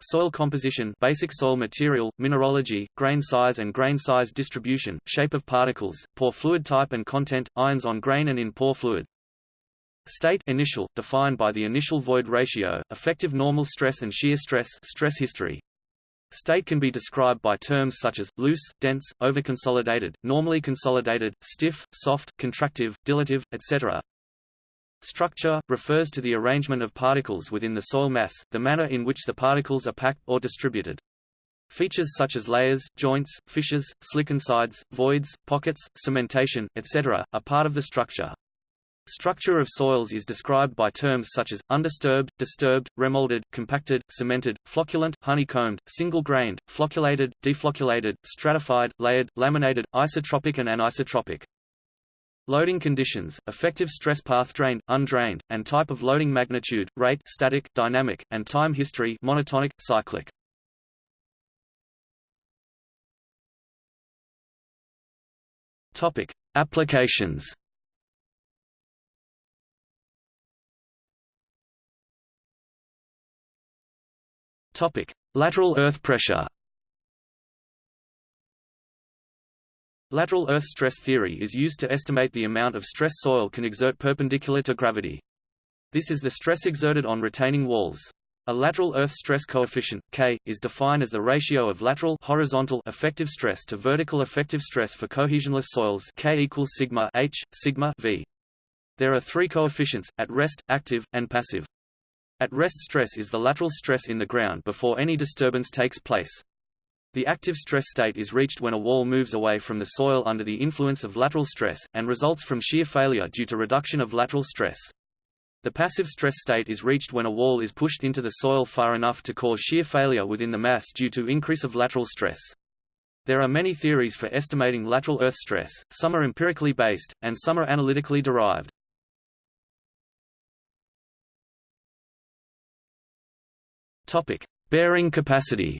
soil composition basic soil material, mineralogy, grain size and grain size distribution, shape of particles, pore fluid type and content, ions on grain and in pore fluid. State initial, defined by the initial void ratio, effective normal stress and shear stress stress history. State can be described by terms such as, loose, dense, overconsolidated, normally consolidated, stiff, soft, contractive, dilative, etc. Structure, refers to the arrangement of particles within the soil mass, the manner in which the particles are packed, or distributed. Features such as layers, joints, fissures, slickensides, voids, pockets, cementation, etc., are part of the structure. Structure of soils is described by terms such as, undisturbed, disturbed, remolded, compacted, cemented, flocculent, honeycombed, single-grained, flocculated, deflocculated, stratified, layered, laminated, isotropic and anisotropic. Loading conditions, effective stress path drained, undrained, and type of loading magnitude, rate static, dynamic, and time history monotonic, cyclic. Topic: Applications. Topic: Lateral earth pressure. Lateral earth stress theory is used to estimate the amount of stress soil can exert perpendicular to gravity. This is the stress exerted on retaining walls. A lateral earth stress coefficient K is defined as the ratio of lateral horizontal effective stress to vertical effective stress for cohesionless soils K equals sigma H sigma V. There are three coefficients at rest, active, and passive. At rest stress is the lateral stress in the ground before any disturbance takes place. The active stress state is reached when a wall moves away from the soil under the influence of lateral stress, and results from shear failure due to reduction of lateral stress. The passive stress state is reached when a wall is pushed into the soil far enough to cause shear failure within the mass due to increase of lateral stress. There are many theories for estimating lateral earth stress, some are empirically based, and some are analytically derived. Topic: Bearing capacity.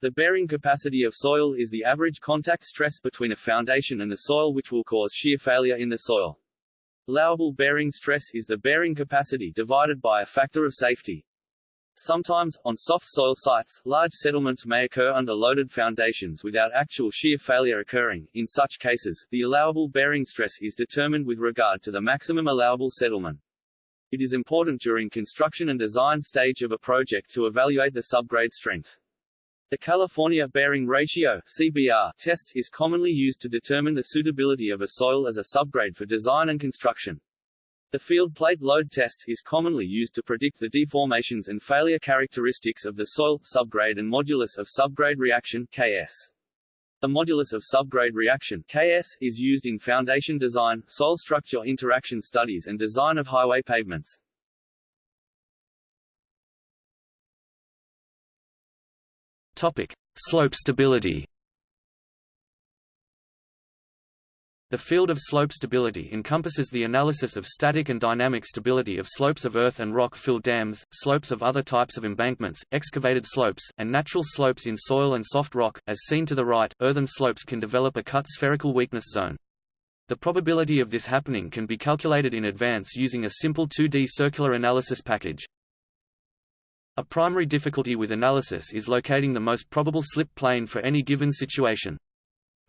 The bearing capacity of soil is the average contact stress between a foundation and the soil which will cause shear failure in the soil. Allowable bearing stress is the bearing capacity divided by a factor of safety. Sometimes, on soft soil sites, large settlements may occur under loaded foundations without actual shear failure occurring. In such cases, the allowable bearing stress is determined with regard to the maximum allowable settlement. It is important during construction and design stage of a project to evaluate the subgrade strength. The California Bearing Ratio CBR test is commonly used to determine the suitability of a soil as a subgrade for design and construction. The field plate load test is commonly used to predict the deformations and failure characteristics of the soil, subgrade and modulus of subgrade reaction KS. The modulus of subgrade reaction KS is used in foundation design, soil structure interaction studies and design of highway pavements. Topic: Slope stability. The field of slope stability encompasses the analysis of static and dynamic stability of slopes of earth and rock-filled dams, slopes of other types of embankments, excavated slopes, and natural slopes in soil and soft rock. As seen to the right, earthen slopes can develop a cut spherical weakness zone. The probability of this happening can be calculated in advance using a simple 2D circular analysis package. A primary difficulty with analysis is locating the most probable slip plane for any given situation.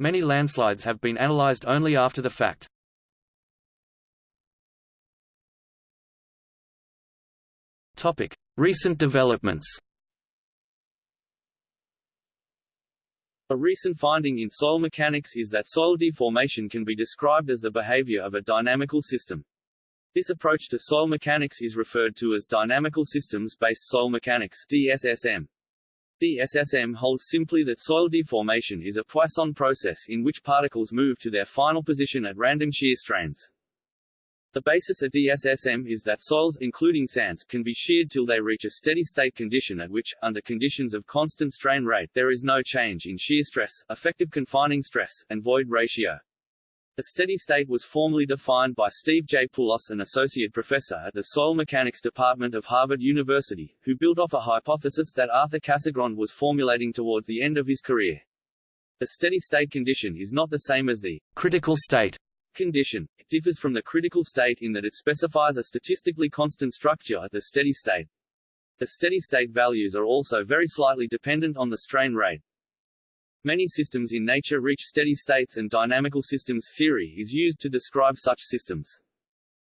Many landslides have been analyzed only after the fact. Topic: Recent developments. A recent finding in soil mechanics is that soil deformation can be described as the behavior of a dynamical system. This approach to soil mechanics is referred to as Dynamical Systems-Based Soil Mechanics DSSM. DSSM holds simply that soil deformation is a Poisson process in which particles move to their final position at random shear strains. The basis of DSSM is that soils, including sands, can be sheared till they reach a steady state condition at which, under conditions of constant strain rate, there is no change in shear stress, effective confining stress, and void ratio. The steady state was formally defined by Steve J. Poulos an associate professor at the Soil Mechanics Department of Harvard University, who built off a hypothesis that Arthur Casagrande was formulating towards the end of his career. The steady state condition is not the same as the critical state condition. It differs from the critical state in that it specifies a statistically constant structure at the steady state. The steady state values are also very slightly dependent on the strain rate. Many systems in nature reach steady states and dynamical systems theory is used to describe such systems.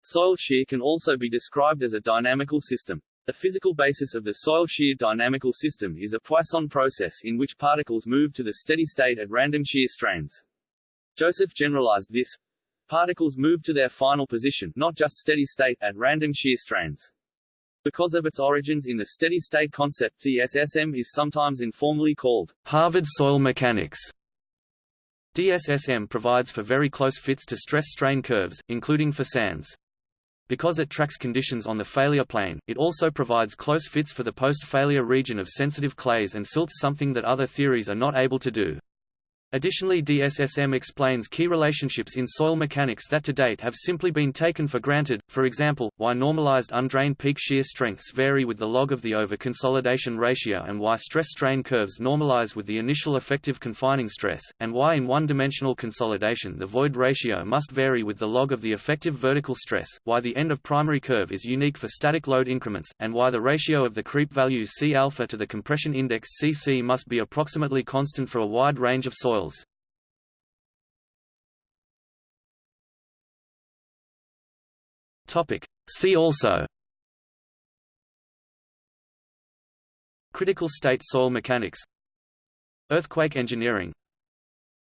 Soil shear can also be described as a dynamical system. The physical basis of the soil shear dynamical system is a Poisson process in which particles move to the steady state at random shear strains. Joseph generalized this. Particles move to their final position not just steady state at random shear strains. Because of its origins in the steady-state concept DSSM is sometimes informally called Harvard soil mechanics. DSSM provides for very close fits to stress-strain curves, including for sands. Because it tracks conditions on the failure plane, it also provides close fits for the post-failure region of sensitive clays and silts something that other theories are not able to do. Additionally DSSM explains key relationships in soil mechanics that to date have simply been taken for granted, for example, why normalized undrained peak shear strengths vary with the log of the over-consolidation ratio and why stress-strain curves normalize with the initial effective confining stress, and why in one-dimensional consolidation the void ratio must vary with the log of the effective vertical stress, why the end of primary curve is unique for static load increments, and why the ratio of the creep value C alpha to the compression index Cc must be approximately constant for a wide range of Topic. See also. Critical state soil mechanics. Earthquake engineering.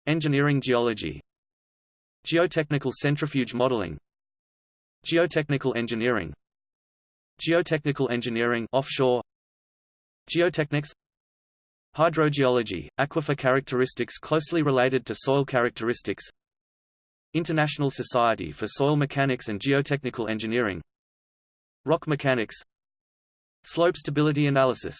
Engineering geology. Geotechnical centrifuge modeling. Geotechnical engineering. Geotechnical engineering offshore. Geotechnics Hydrogeology, aquifer characteristics closely related to soil characteristics International Society for Soil Mechanics and Geotechnical Engineering Rock mechanics Slope stability analysis